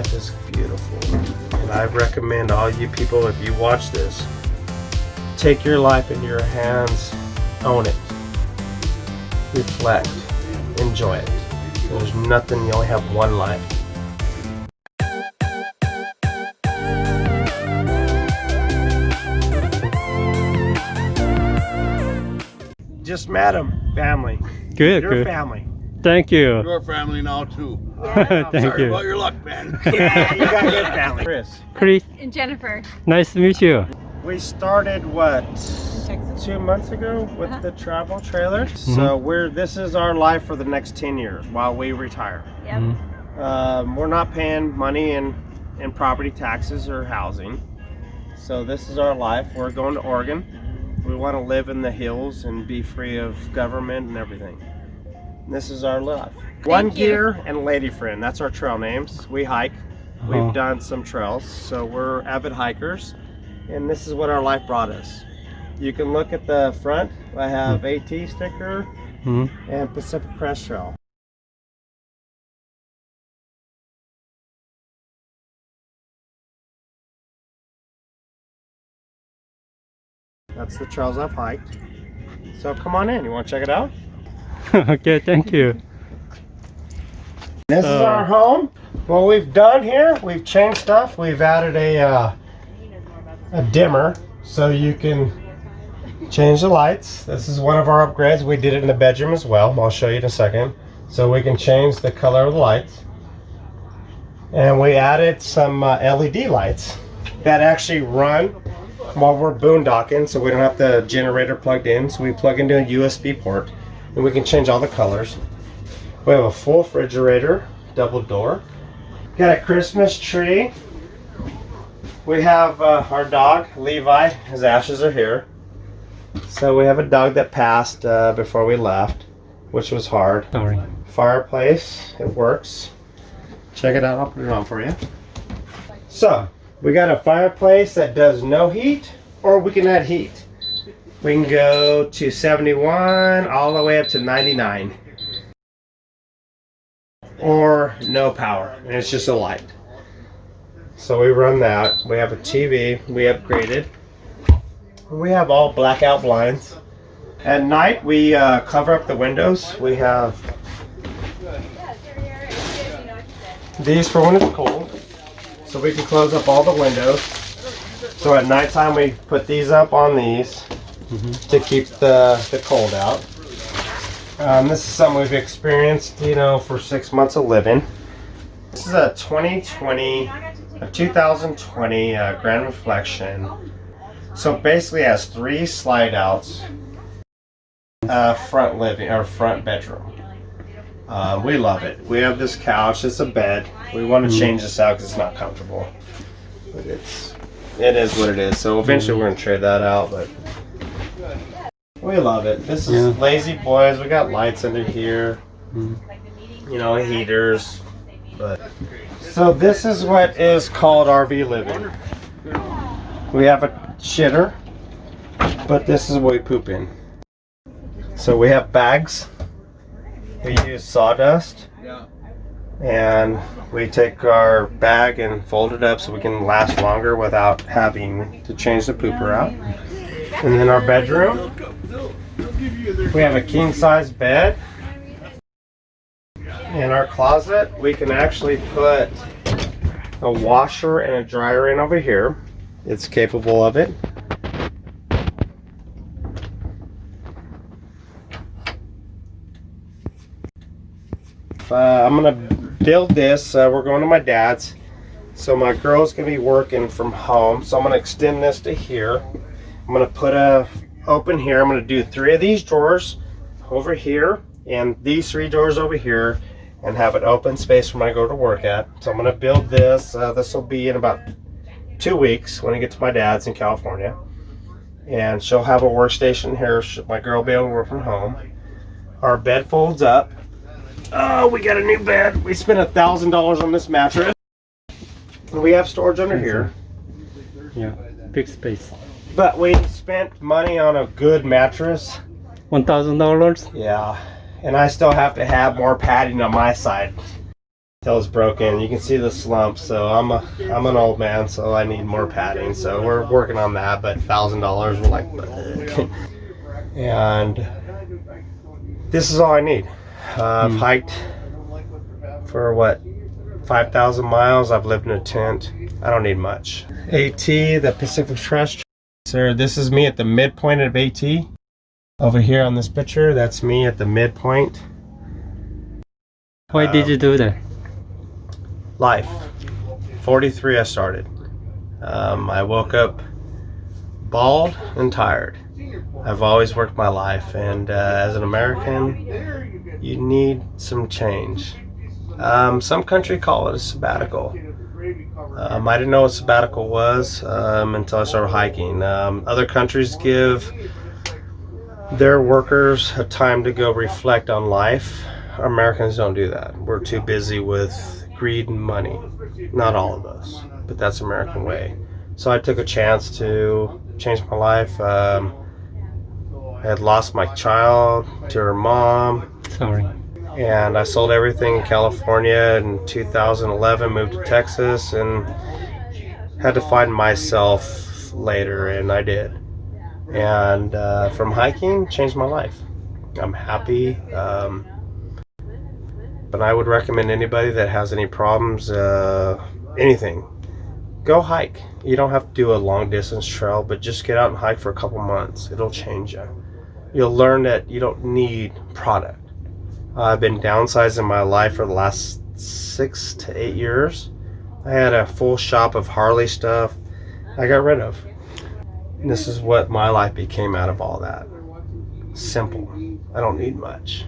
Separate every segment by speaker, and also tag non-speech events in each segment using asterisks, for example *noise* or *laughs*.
Speaker 1: life is beautiful. And I recommend all you people, if you watch this, take your life in your hands, own it, reflect, enjoy it. There's nothing, you only have one life. Just madam, family.
Speaker 2: Good,
Speaker 1: Your
Speaker 2: good.
Speaker 1: family.
Speaker 2: Thank you.
Speaker 3: Your family now too. *laughs*
Speaker 2: Thank
Speaker 3: Sorry
Speaker 2: you.
Speaker 3: about your luck, man. *laughs*
Speaker 1: Yeah, you got good family. Chris,
Speaker 2: Chris,
Speaker 4: And Jennifer.
Speaker 2: nice to meet you.
Speaker 1: we started what two months ago with
Speaker 4: Uh-huh.
Speaker 1: the travel trailer. So we're this is our life for the next ten years while we retire.
Speaker 4: Yep.
Speaker 2: Mhm.
Speaker 1: Um, we're not paying money in in property taxes or housing. So this is our life. We're going to Oregon. We want to live in the hills and be free of government and everything. And this is our life. One
Speaker 4: you.
Speaker 1: Gear and Lady Friend. That's our trail names. We hike.
Speaker 2: Uh-huh.
Speaker 1: We've done some trails, so we're avid hikers, and this is what our life brought us. You can look at the front. I have AT sticker
Speaker 2: Mhm.
Speaker 1: and Pacific Crest Trail. That's the trails I've hiked. So come on in. You want to check it out? *laughs*
Speaker 2: okay, thank you.
Speaker 1: This is
Speaker 2: Uh,
Speaker 1: our home. What we've done here, we've changed stuff. We've added a uh, a dimmer so you can change the lights. This is one of our upgrades. We did it in the bedroom as well. I'll show you in a second. So we can change the color of the lights. And we added some uh, LED lights that actually run while we're boondocking so we don't have the generator plugged in. So we plug into a USB port and we can change all the colors. We have a full refrigerator, double door. Got a Christmas tree. We have uh, our dog, Levi. His ashes are here. So we have a dog that passed uh, before we left, which was hard.
Speaker 2: Sorry.
Speaker 1: Fireplace, it works. Check it out, I'll put it on for you. So, we got a fireplace that does no heat, or we can add heat. We can go to 71 all the way up to 99 or no power and it's just a light. So we run that. We have a tv we upgraded. We have all blackout blinds. At night we uh, cover up the windows. We have these for when it's cold so we can close up all the windows. So at nighttime we put these up on these to keep the, the cold out um, this is something we've experienced, you know, for six months of living. This is a 2020, a 2020 uh, Grand Reflection. So basically it has three slide outs, uh, front living or front bedroom. Uh, we love it. We have this couch. It's a bed. We want to change this out because it's not comfortable. But it's it is what it is. So eventually we're gonna trade that out, but. We love it. This is
Speaker 2: Yeah.
Speaker 1: lazy boys. We got lights under here.
Speaker 2: Mm.
Speaker 1: You know, heaters. But so this is what is called RV living. We have a shitter, but this is what we poop in. So we have bags. We use sawdust, and we take our bag and fold it up so we can last longer without having to change the pooper out. And then our bedroom. We have a king size bed. In our closet, we can actually put a washer and a dryer in over here. It's capable of it. Uh, I'm gonna build this. Uh, we're going to my dad's. So my girl's gonna be working from home. So I'm gonna extend this to here. I'm gonna put a open here. I'm going to do three of these drawers over here and these three drawers over here and have an open space when I go to work at. So I'm going to build this. Uh, this will be in about two weeks when I get to my dad's in California. And she'll have a workstation here. My girl will be able to work from home. Our bed folds up. Oh, we got a new bed. We spent a thousand dollars on this mattress. And we have storage under here.
Speaker 2: Yeah, big space.
Speaker 1: But we spent money on a good mattress.
Speaker 2: One thousand dollars.
Speaker 1: Yeah, and I still have to have more padding on my side. tail's broken. You can see the slump. So I'm a I'm an old man, so I need more padding. So we're working on that. But thousand dollars, we're like, and this is all I need. Uh, I've
Speaker 2: Hmm.
Speaker 1: hiked for what five thousand miles. I've lived in a tent. I don't need much. AT, the Pacific Crest. Sir, this is me at the midpoint of AT. Over here on this picture, that's me at the midpoint.
Speaker 2: Why did
Speaker 1: Um,
Speaker 2: you do that?
Speaker 1: life 43 i started um, i woke up bald and tired i've always worked my life and uh, as an american you need some change um, some country call it a sabbatical um, i didn't know what sabbatical was um, until i started hiking. Um, other countries give their workers a time to go reflect on life. Americans don't do that. We're too busy with greed and money. Not all of us but that's american way. So i took a chance to change my life. Um, i had lost my child to her mom.
Speaker 2: Sorry.
Speaker 1: And i sold everything in california in 2011 moved to texas and had to find myself later and i did and uh, from hiking changed my life i'm happy um, but I would recommend anybody that has any problems, uh, anything, go hike. You don't have to do a long distance trail, but just get out and hike for a couple months. It'll change you. You'll learn that you don't need product. Uh, I've been downsizing my life for the last six to eight years. I had a full shop of Harley stuff I got rid of. And this is what my life became out of all that. Simple. I don't need much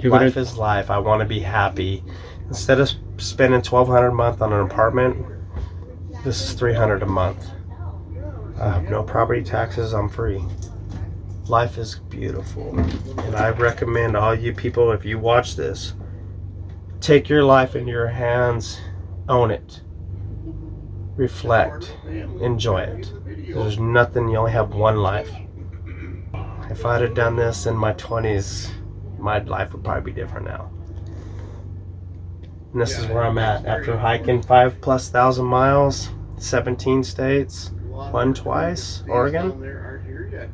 Speaker 2: You're gonna
Speaker 1: life is life. I want to be happy. Instead of spending twelve hundred a month on an apartment, this is three hundred a month. I have no property taxes. I'm free. Life is beautiful, and I recommend all you people, if you watch this, take your life in your hands, own it, reflect, enjoy it. There's nothing. You only have one life. If I'd have done this in my twenties, my life would probably be different now. And this is where I'm at after hiking five plus thousand miles, 17 states, one twice, Oregon.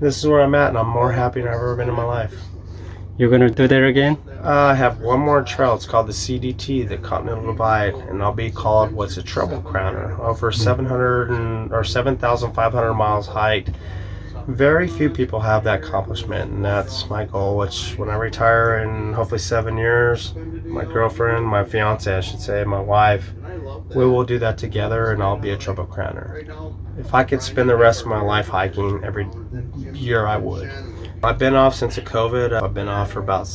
Speaker 1: This is where I'm at, and I'm more happy than I've ever been in my life.
Speaker 2: you're gonna do that again?
Speaker 1: Uh, I have one more trail. It's called the CDT, the Continental Divide, and I'll be called what's a Triple Crowner. Over 700 and, or 7,500 miles hiked. Very few people have that accomplishment, and that's my goal. Which, when I retire in hopefully seven years, my girlfriend, my fiance, I should say, my wife, we will do that together, and I'll be a Triple Crowner. If I could spend the rest of my life hiking every year, I would. I've been off since the COVID. I've been off for about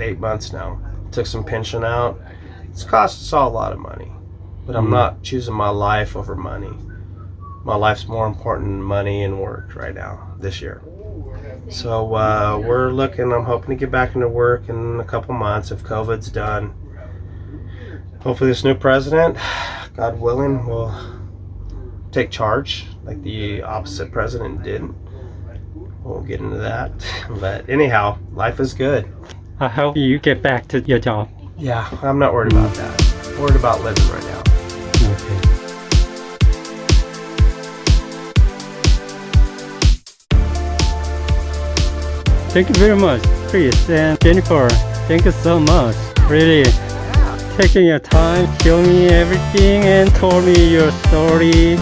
Speaker 1: eight months now. Took some pension out. It's cost us all a lot of money, but I'm
Speaker 2: Mhm.
Speaker 1: not choosing my life over money. My life's more important than money and work right now this year. So uh, we're looking. I'm hoping to get back into work in a couple months if COVID's done. Hopefully, this new president, God willing, will take charge like the opposite president didn't. We'll get into that. *laughs* But anyhow, life is good.
Speaker 2: I hope you get back to your job.
Speaker 1: Yeah, I'm not worried about that. I'm worried about living right now.
Speaker 2: Okay. Thank you very much, Chris and Jennifer. Thank you so much. Really taking your time, showing me everything and told me your story.